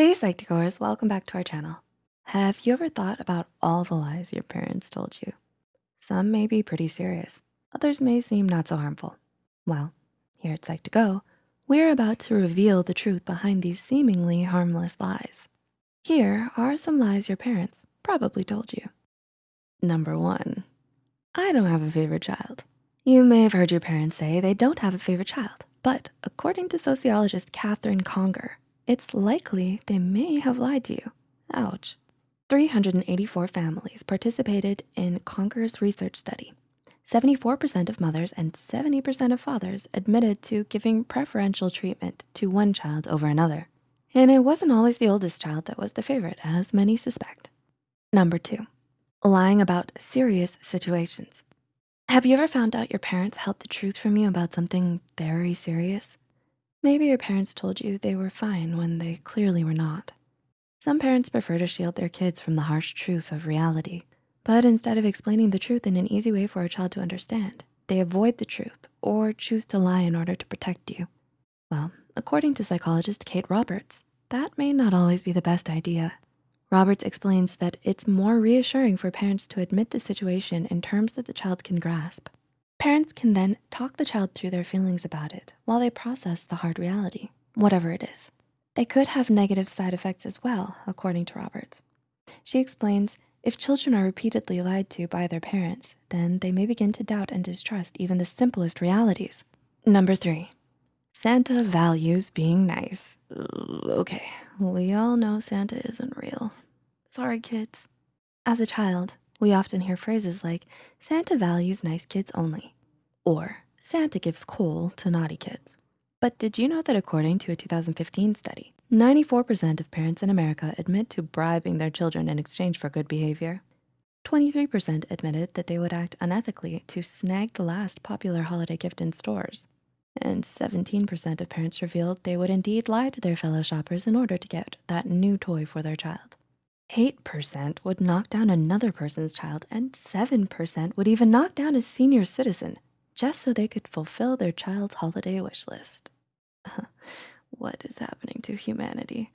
Hey Psych2Goers, welcome back to our channel. Have you ever thought about all the lies your parents told you? Some may be pretty serious, others may seem not so harmful. Well, here at Psych2Go, we're about to reveal the truth behind these seemingly harmless lies. Here are some lies your parents probably told you. Number one, I don't have a favorite child. You may have heard your parents say they don't have a favorite child, but according to sociologist Katherine Conger, it's likely they may have lied to you. Ouch. 384 families participated in Conger's research study. 74% of mothers and 70% of fathers admitted to giving preferential treatment to one child over another. And it wasn't always the oldest child that was the favorite, as many suspect. Number two, lying about serious situations. Have you ever found out your parents held the truth from you about something very serious? Maybe your parents told you they were fine when they clearly were not. Some parents prefer to shield their kids from the harsh truth of reality, but instead of explaining the truth in an easy way for a child to understand, they avoid the truth or choose to lie in order to protect you. Well, according to psychologist Kate Roberts, that may not always be the best idea. Roberts explains that it's more reassuring for parents to admit the situation in terms that the child can grasp. Parents can then talk the child through their feelings about it while they process the hard reality, whatever it is. They could have negative side effects as well, according to Roberts. She explains, if children are repeatedly lied to by their parents, then they may begin to doubt and distrust even the simplest realities. Number three, Santa values being nice. Okay, we all know Santa isn't real. Sorry, kids. As a child, we often hear phrases like, Santa values nice kids only, or Santa gives coal to naughty kids. But did you know that according to a 2015 study, 94% of parents in America admit to bribing their children in exchange for good behavior? 23% admitted that they would act unethically to snag the last popular holiday gift in stores and 17% of parents revealed they would indeed lie to their fellow shoppers in order to get that new toy for their child. 8% would knock down another person's child and 7% would even knock down a senior citizen just so they could fulfill their child's holiday wish list. what is happening to humanity?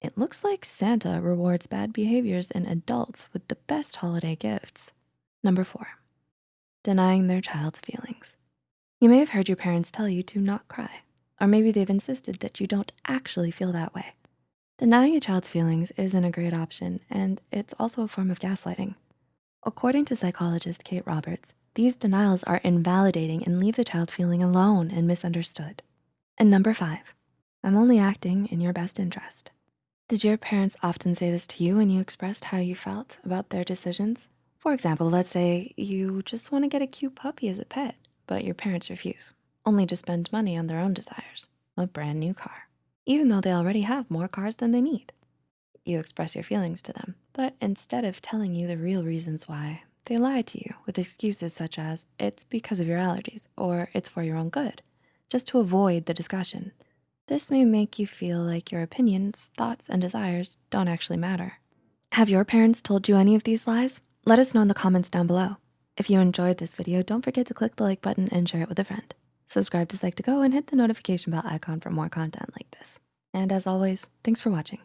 It looks like Santa rewards bad behaviors in adults with the best holiday gifts. Number four, denying their child's feelings. You may have heard your parents tell you to not cry, or maybe they've insisted that you don't actually feel that way. Denying a child's feelings isn't a great option, and it's also a form of gaslighting. According to psychologist Kate Roberts, these denials are invalidating and leave the child feeling alone and misunderstood. And number five, I'm only acting in your best interest. Did your parents often say this to you when you expressed how you felt about their decisions? For example, let's say you just wanna get a cute puppy as a pet but your parents refuse, only to spend money on their own desires, a brand new car, even though they already have more cars than they need. You express your feelings to them, but instead of telling you the real reasons why, they lie to you with excuses such as, it's because of your allergies, or it's for your own good, just to avoid the discussion. This may make you feel like your opinions, thoughts, and desires don't actually matter. Have your parents told you any of these lies? Let us know in the comments down below. If you enjoyed this video, don't forget to click the like button and share it with a friend. Subscribe to Psych2Go and hit the notification bell icon for more content like this. And as always, thanks for watching.